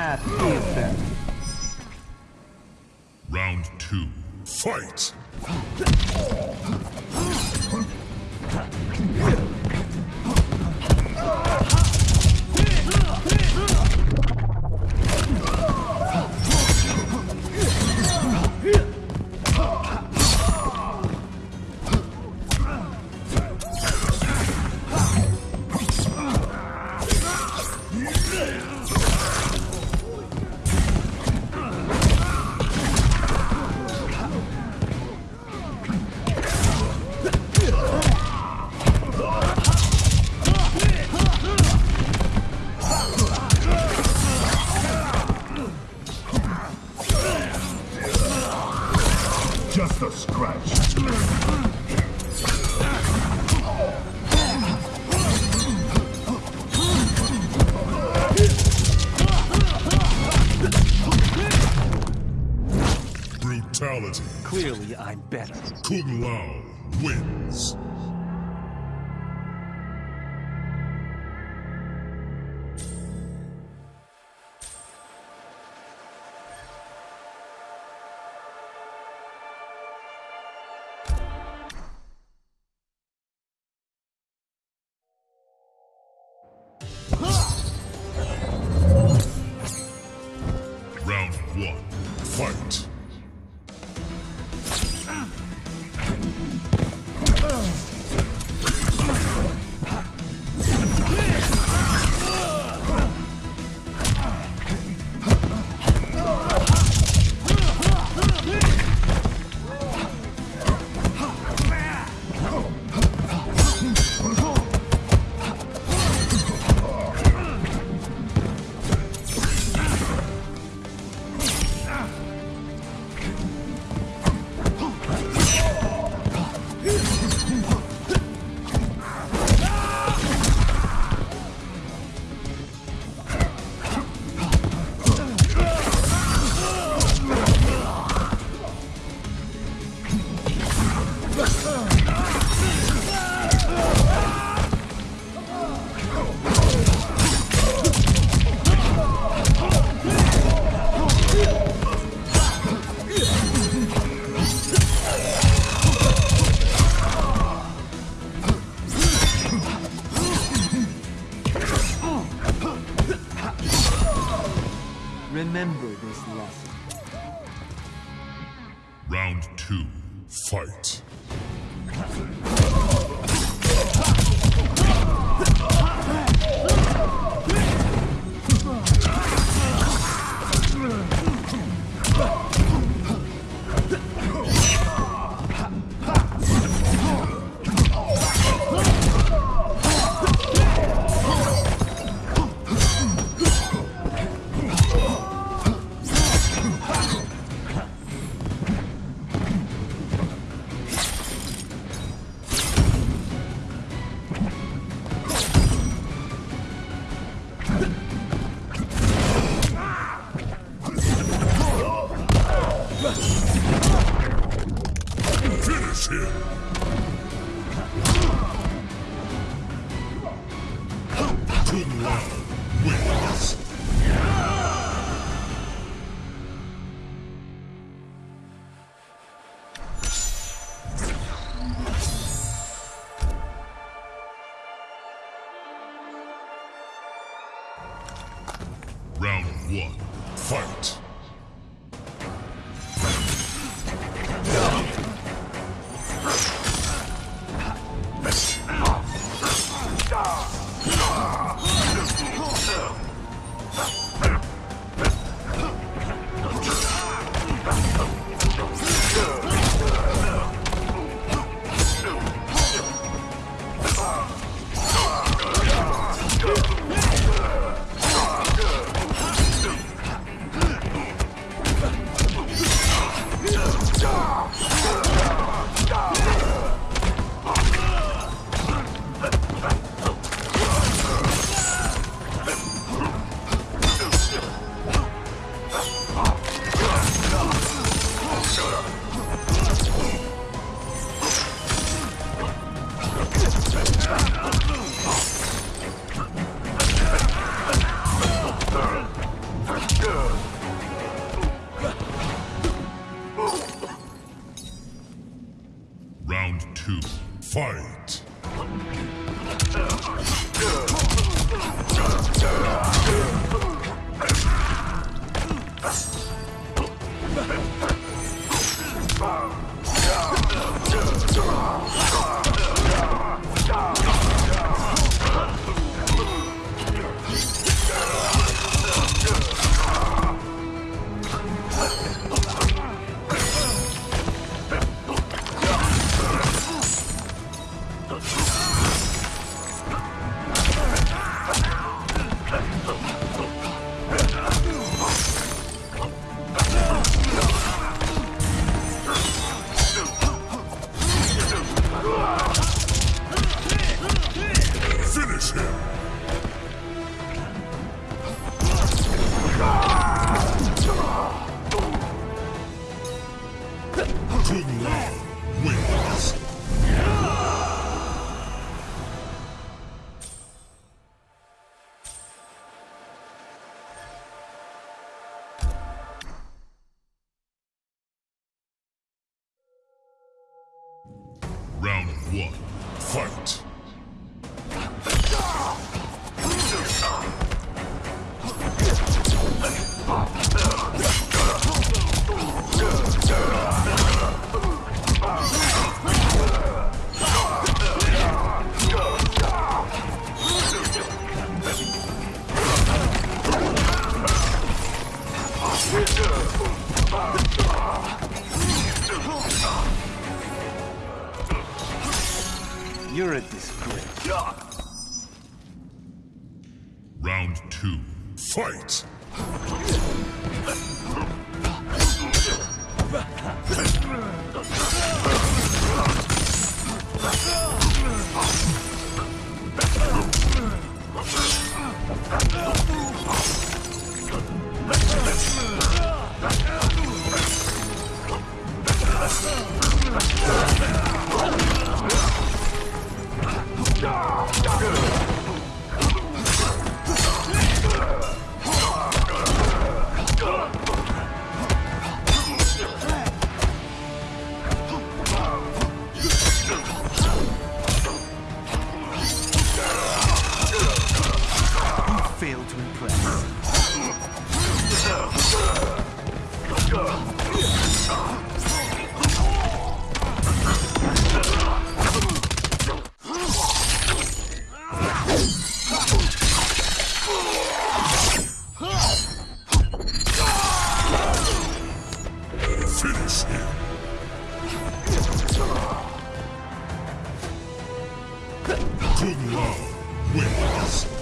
Path. Round two. Fight! Just a scratch. Brutality. Clearly, I'm better. Kung Lao wins. Remember this lesson. Round two. Fight. Kung Lao wins. Round Tchau. Kung Lao wins.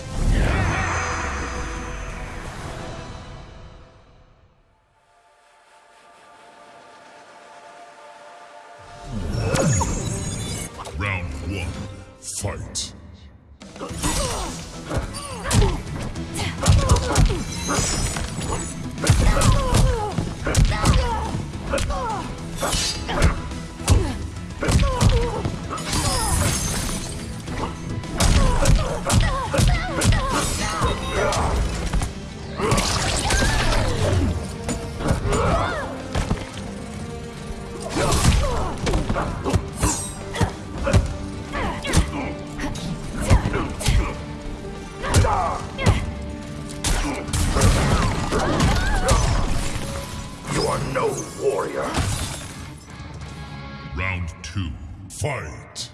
Round two. Fight.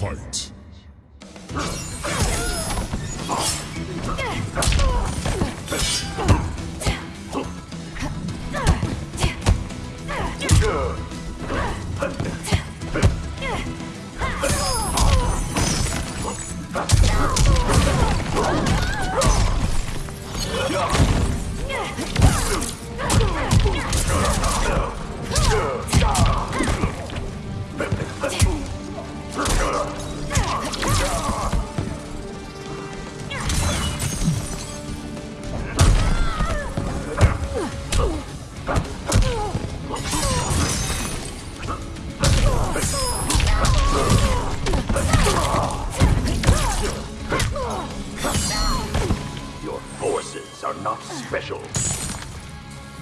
Fight.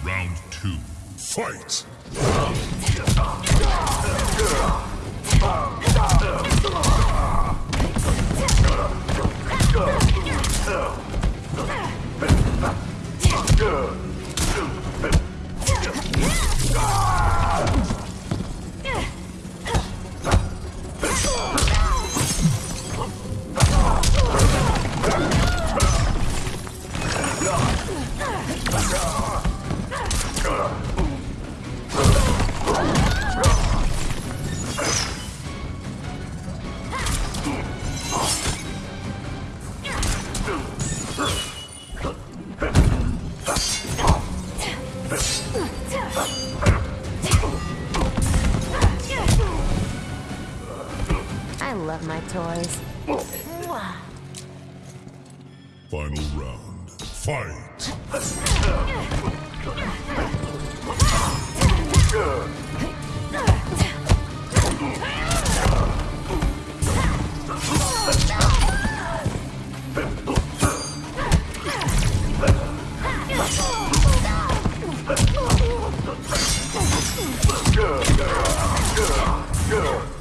Round two, fight. I fight. Finish her.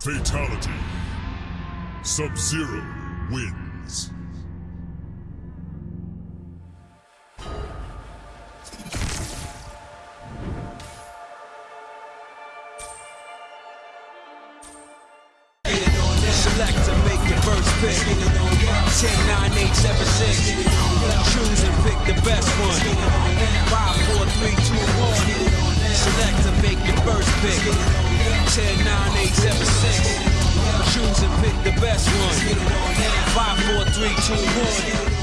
Fatality. Sub-Zero wins. Select to make the first pick. 10, 9, 8, 7, 6. Choose and pick the best one. 5, 4, 3, 2, 1. Select to make the first pick. 10, 9, 8, 7, 6. Choose and pick the best one. 5, 4, 3, 2, 1.